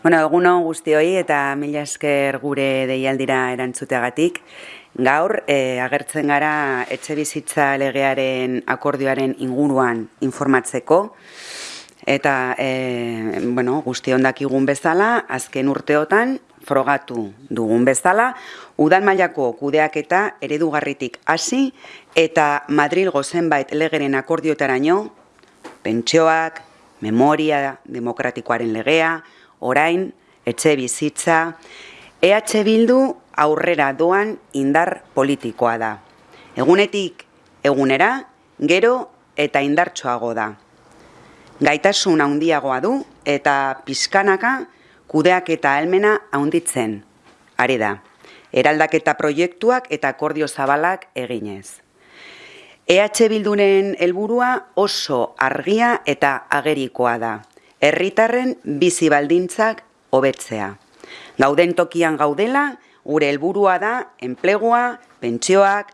Bueno, eguno guztioi eta mila esker gure deialdira erantzuteagatik. Gaur, e, agertzen gara etxe bizitza legearen akordioaren inguruan informatzeko. Eta, e, bueno, guzti ondakigun bezala, azken urteotan, frogatu dugun bezala, udan mailako kudeak eta eredugarritik hasi eta Madrilgo zenbait legeren akordiotaraino, pentsioak, memoria demokratikoaren legea, orain, etxe bizitza, EH Bildu aurrera doan indar politikoa da. Egunetik egunera, gero eta indartsoago da. Gaitasun handiagoa du eta pizkanaka kudeak eta almena handitzen. Are da, eraldaketa proiektuak eta akordio zabalak eginez. EH Bilduren helburua oso argia eta agerikoa da. Herritarren bizi baldintzak hobetzea. Gauden tokian gaudela, gure helburua da enplegua, pentsioak,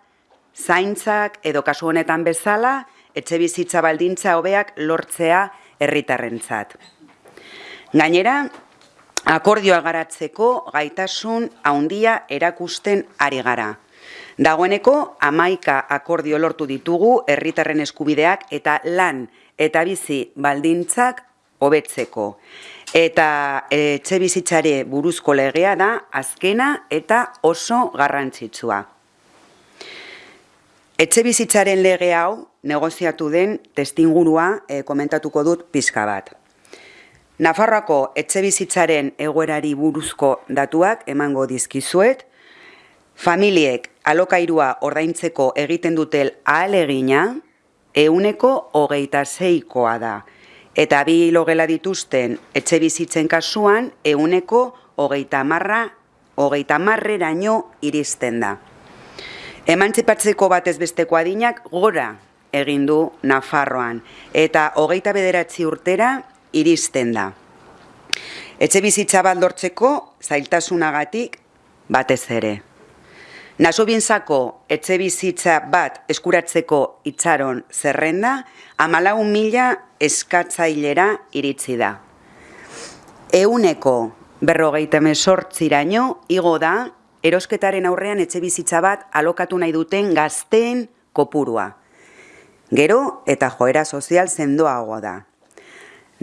zaintzak edo kasu honetan bezala, etxe bizitza baldintza hobeak lortzea herritarrentzat. Gainera, akordioa garatzeko gaitasun handia erakusten ari gara. Dagoeneko, amaika akordio lortu ditugu herritarren eskubideak eta lan eta bizi baldintzak hobetzeko. Eta etxe bizitzare buruzko legea da azkena eta oso garrantzitsua. Etxe bizitzaren lege hau negoziatu den testingurua e, komentatuko dut pizka bat. Nafarroako etxe bizitzaren egoerari buruzko datuak emango dizkizuet, familiek alokairua ordaintzeko egiten dutel ahalegina euneko hogeita zeikoa da, eta bi logela dituzten etxe bizitzen kasuan euneko hogeita marra, hogeita marreraino iristen da. Emantzipatzeko batez besteko adinak gora egin du Nafarroan, eta hogeita bederatzi urtera iristen da. Etxe bizitza bat lortzeko zailtasunagatik batez ere. Naso bintzako etxe bizitza bat eskuratzeko itxaron zerrenda, amalaun mila eskatzailera iritsi da. Euneko berrogeita mesortziraino, igo da, erosketaren aurrean etxe bizitza bat alokatu nahi duten gazteen kopurua. Gero eta joera sozial zendoago da.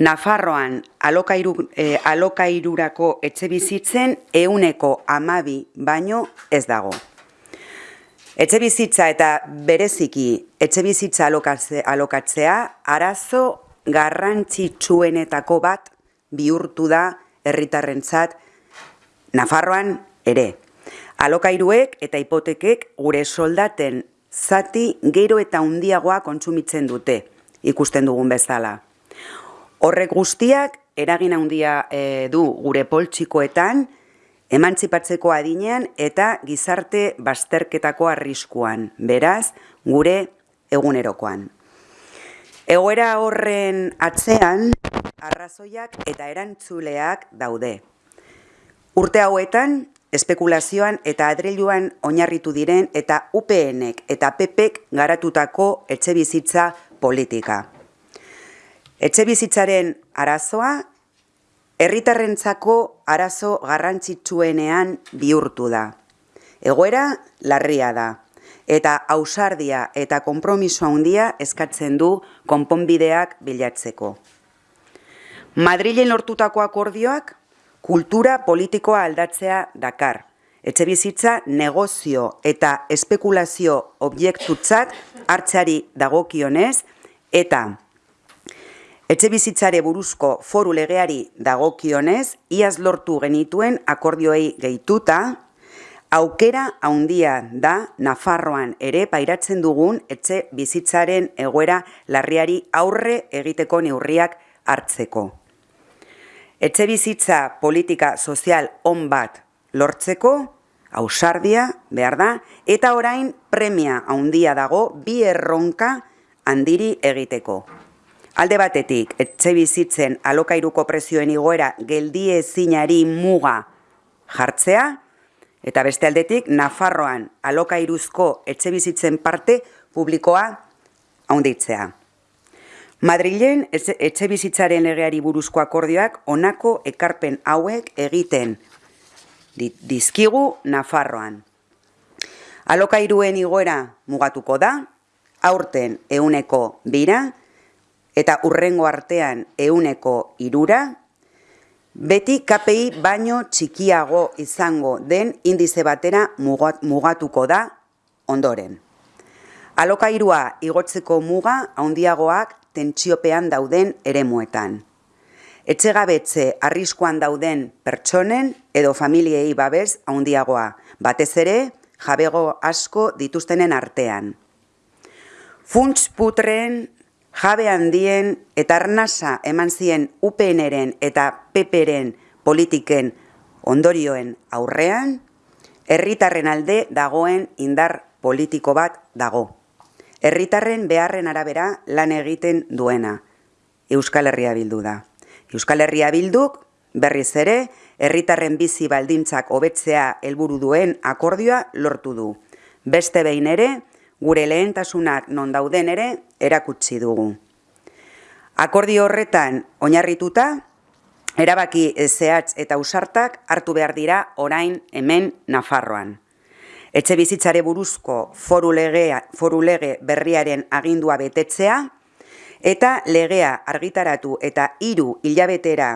Nafarroan alokairu, e, alokairurako etxe bizitzen euneko amabi baino ez dago. Etxe bizitza eta bereziki etxe bizitza alokatzea arazo garrantzitsuenetako bat bihurtu da herritarrentzat Nafarroan ere. Alokairuek eta hipotekek gure soldaten zati gero eta handiagoa kontsumitzen dute, ikusten dugun bezala. Horrek guztiak eragin handia e, du gure poltsikoetan, emantzipatzeko adinean eta gizarte bazterketako arriskuan, beraz, gure egunerokoan. Egoera horren atzean, arrazoiak eta erantzuleak daude. Urte hauetan, espekulazioan eta adreiluan oinarritu diren eta UPNek eta PPek garatutako etxe bizitza politika. Etxe bizitzaren arazoa, herritarrentzako arazo garrantzitsuenean bihurtu da. Egoera larria da, eta ausardia eta konpromiso handia eskatzen du konponbideak bilatzeko. Madrilen lortutako akordioak kultura politikoa aldatzea dakar. Etxe bizitza negozio eta espekulazio objektutzat hartzari dagokionez eta Etxe bizitzare buruzko foru legeari dagokionez, iaz lortu genituen akordioei gehituta, aukera haundia da Nafarroan ere pairatzen dugun etxe bizitzaren egoera larriari aurre egiteko neurriak hartzeko. Etxe bizitza politika sozial on bat lortzeko, ausardia behar da, eta orain premia haundia dago bi erronka handiri egiteko. Alde batetik, etxe bizitzen alokairuko prezioen igoera geldie zinari muga jartzea, eta beste aldetik, Nafarroan alokairuzko etxe bizitzen parte publikoa haunditzea. Madrilen etxe bizitzaren legeari buruzko akordioak onako ekarpen hauek egiten dizkigu Nafarroan. Alokairuen igoera mugatuko da, aurten euneko bira, eta urrengo artean euneko irura, beti KPI baino txikiago izango den indize batera mugatuko da ondoren. Alokairua igotzeko muga handiagoak tentsiopean dauden eremuetan. Etxegabetze arriskoan dauden pertsonen edo familiei babes handiagoa, batez ere jabego asko dituztenen artean. Funts putren, jabe handien eta arnasa eman zien UPNren eta PPren politiken ondorioen aurrean, herritarren alde dagoen indar politiko bat dago herritarren beharren arabera lan egiten duena. Euskal Herria bildu da. Euskal Herria bilduk berriz ere herritarren bizi baldintzak hobetzea helburu duen akordioa lortu du. Beste behin ere, gure lehentasunak non dauden ere erakutsi dugu. Akordio horretan oinarrituta, erabaki zehatz eta usartak hartu behar dira orain hemen Nafarroan etxe bizitzare buruzko foru, legea, foru lege berriaren agindua betetzea, eta legea argitaratu eta hiru hilabetera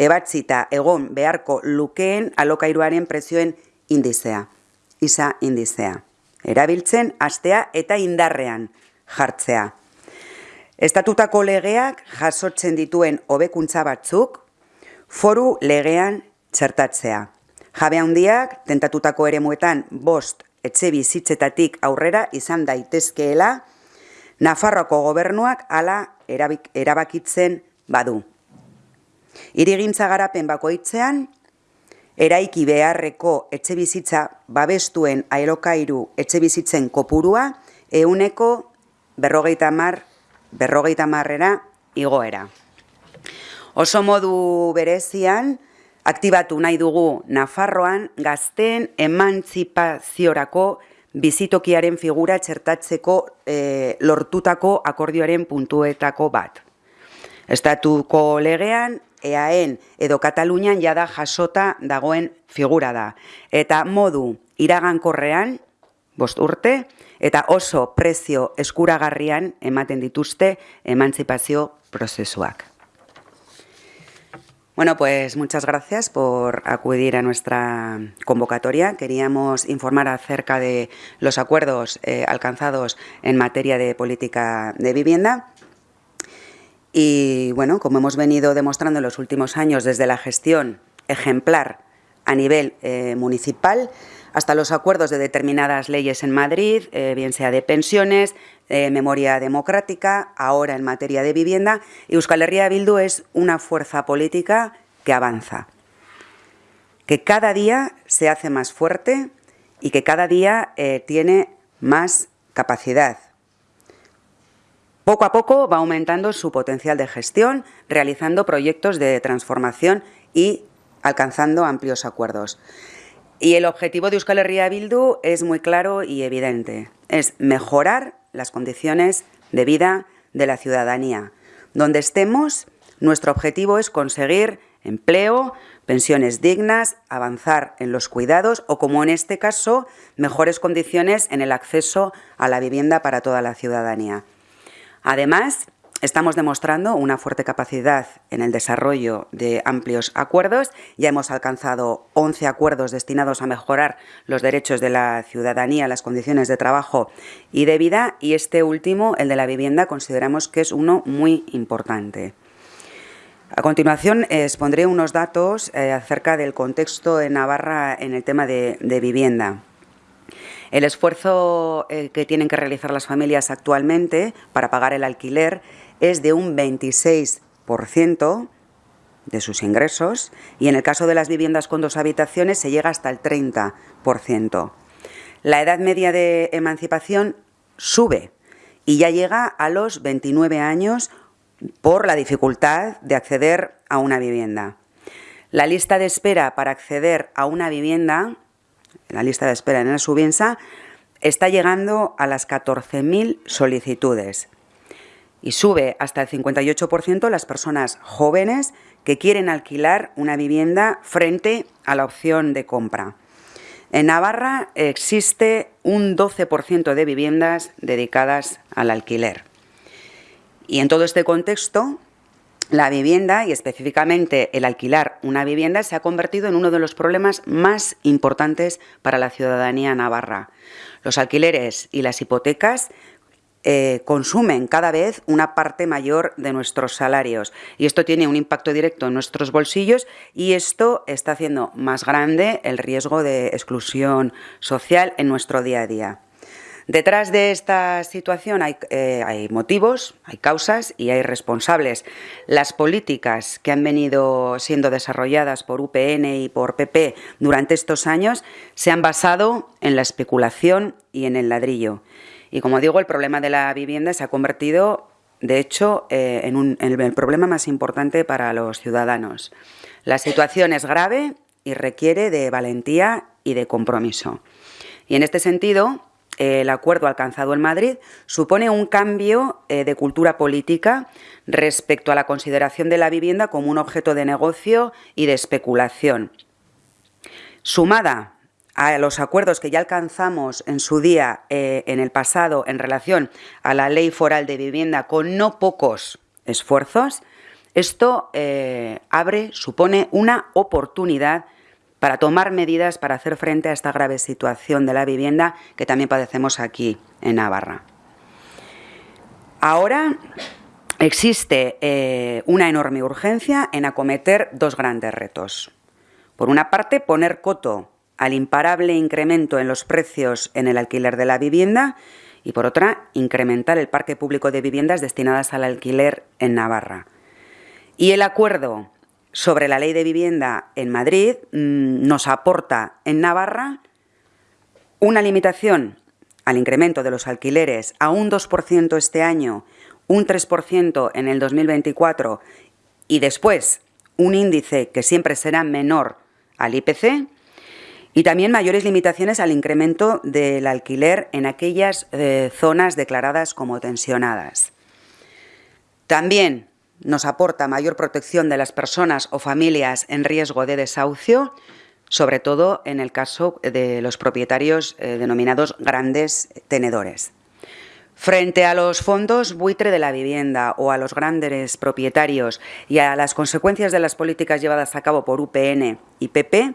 ebatzita egon beharko lukeen alokairuaren prezioen indizea, isa indizea. Erabiltzen, astea eta indarrean jartzea. Estatutako legeak jasotzen dituen hobekuntza batzuk, foru legean txertatzea. Jabe handiak tentatutako eremuetan bost etxe bizitzetatik aurrera izan daitezkeela, Nafarroko gobernuak hala erabakitzen badu. Irigintza garapen bakoitzean, eraiki beharreko etxe bizitza babestuen aerokairu etxe bizitzen kopurua, euneko berrogeita mar, berrogeita marrera igoera. Oso modu berezian, aktibatu nahi dugu Nafarroan gazteen emantzipaziorako bizitokiaren figura txertatzeko e, lortutako akordioaren puntuetako bat. Estatuko legean, EAN edo Katalunian jada jasota dagoen figura da. Eta modu iragankorrean, bost urte, eta oso prezio eskuragarrian ematen dituzte emantzipazio prozesuak. Bueno, pues muchas gracias por acudir a nuestra convocatoria. Queríamos informar acerca de los acuerdos eh, alcanzados en materia de política de vivienda. Y bueno, como hemos venido demostrando en los últimos años desde la gestión ejemplar a nivel eh, municipal, hasta los acuerdos de determinadas leyes en Madrid, eh, bien sea de pensiones, eh, memoria democrática, ahora en materia de vivienda. Euskal Herria Bildu es una fuerza política que avanza, que cada día se hace más fuerte y que cada día eh, tiene más capacidad. Poco a poco va aumentando su potencial de gestión, realizando proyectos de transformación y alcanzando amplios acuerdos. Y el objetivo de Euskal Herria Bildu es muy claro y evidente. Es mejorar las condiciones de vida de la ciudadanía. Donde estemos, nuestro objetivo es conseguir empleo, pensiones dignas, avanzar en los cuidados o, como en este caso, mejores condiciones en el acceso a la vivienda para toda la ciudadanía. Además, Estamos demostrando una fuerte capacidad en el desarrollo de amplios acuerdos. Ya hemos alcanzado 11 acuerdos destinados a mejorar los derechos de la ciudadanía, las condiciones de trabajo y de vida. Y este último, el de la vivienda, consideramos que es uno muy importante. A continuación, expondré unos datos eh, acerca del contexto de Navarra en el tema de, vivienda. El esfuerzo eh, que tienen que realizar las familias actualmente para pagar el alquiler es de un 26% de sus ingresos y en el caso de las viviendas con dos habitaciones se llega hasta el 30%. La edad media de emancipación sube y ya llega a los 29 años por la dificultad de acceder a una vivienda. La lista de espera para acceder a una vivienda, la lista de espera en la Subiensa, está llegando a las 14.000 solicitudes. Y sube hasta el 58% las personas jóvenes que quieren alquilar una vivienda frente a la opción de compra. En Navarra existe un 12% de viviendas dedicadas al alquiler. Y en todo este contexto, la vivienda y específicamente el alquilar una vivienda se ha convertido en uno de los problemas más importantes para la ciudadanía navarra. Los alquileres y las hipotecas eh, consumen cada vez una parte mayor de nuestros salarios y esto tiene un impacto directo en nuestros bolsillos y esto está haciendo más grande el riesgo de exclusión social en nuestro día a día. Detrás de esta situación hay, eh, hay, motivos, hay causas y hay responsables. Las políticas que han venido siendo desarrolladas por UPN y por PP durante estos años se han basado en la especulación y en el ladrillo. Y como digo, el problema de la vivienda se ha convertido, de hecho, eh, en, el problema más importante para los ciudadanos. La situación es grave y requiere de valentía y de compromiso. Y en este sentido, el acuerdo alcanzado en Madrid supone un cambio eh, de cultura política respecto a la consideración de la vivienda como un objeto de negocio y de especulación. Sumada a los acuerdos que ya alcanzamos en su día, eh, en el pasado, en relación a la ley foral de vivienda con no pocos esfuerzos, esto eh, abre, supone una oportunidad para tomar medidas para hacer frente a esta grave situación de la vivienda que también padecemos aquí en Navarra. Ahora existe eh, una enorme urgencia en acometer dos grandes retos. Por una parte, poner coto al imparable incremento en los precios en el alquiler de la vivienda y, por otra, incrementar el parque público de viviendas destinadas al alquiler en Navarra. Y el acuerdo sobre la ley de vivienda en Madrid mm, nos aporta en Navarra una limitación al incremento de los alquileres a un 2% este año, un 3% en el 2024 y después un índice que siempre será menor al IPC y también mayores limitaciones al incremento del alquiler en aquellas eh, zonas declaradas como tensionadas. También nos aporta mayor protección de las personas o familias en riesgo de desahucio, sobre todo en el caso de los propietarios eh, denominados grandes tenedores. Frente a los fondos buitre de la vivienda o a los grandes propietarios y a las consecuencias de las políticas llevadas a cabo por UPN y PP,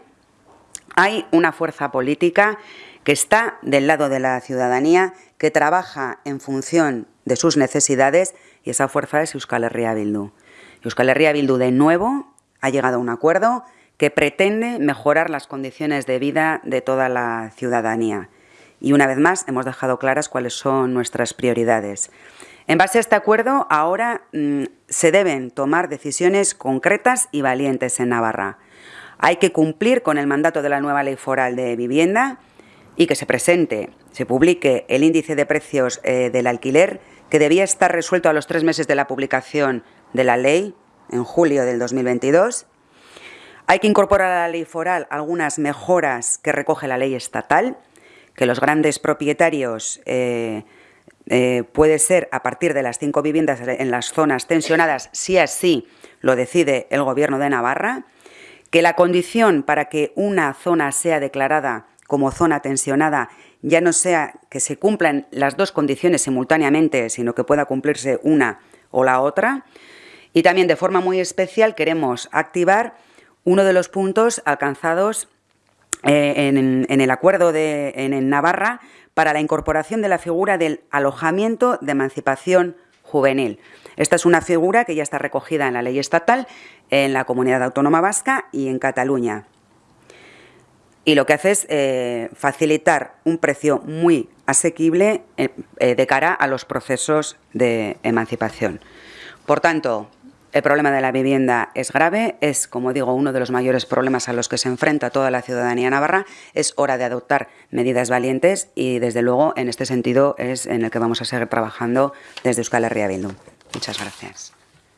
hay una fuerza política que está del lado de la ciudadanía, que trabaja en función de sus necesidades y esa fuerza es Euskal Herria Bildu. Euskal Herria Bildu de nuevo ha llegado a un acuerdo que pretende mejorar las condiciones de vida de toda la ciudadanía. Y una vez más hemos dejado claras cuáles son nuestras prioridades. En base a este acuerdo, ahora mm, se deben tomar decisiones concretas y valientes en Navarra. Hay que cumplir con el mandato de la nueva ley foral de vivienda y que se presente, se publique el índice de precios eh, del alquiler que debía estar resuelto a los tres meses de la publicación de la ley, en julio del 2022. Hay que incorporar a la ley foral algunas mejoras que recoge la ley estatal, que los grandes propietarios eh, eh, puede ser a partir de las cinco viviendas en las zonas tensionadas, si así lo decide el Gobierno de Navarra, que la condición para que una zona sea declarada como zona tensionada ya no sea que se cumplan las dos condiciones simultáneamente, sino que pueda cumplirse una o la otra. Y también de forma muy especial queremos activar uno de los puntos alcanzados eh, en, el acuerdo de, en Navarra para la incorporación de la figura del alojamiento de emancipación juvenil. Esta es una figura que ya está recogida en la ley estatal, en la Comunidad Autónoma Vasca y en Cataluña. Y lo que hace es eh, facilitar un precio muy asequible eh, eh, de cara a los procesos de emancipación. Por tanto, el problema de la vivienda es grave, es, como digo, uno de los mayores problemas a los que se enfrenta toda la ciudadanía navarra. Es hora de adoptar medidas valientes y, desde luego, en este sentido es en el que vamos a seguir trabajando desde Euskal Herria Bildu. Muchas gracias.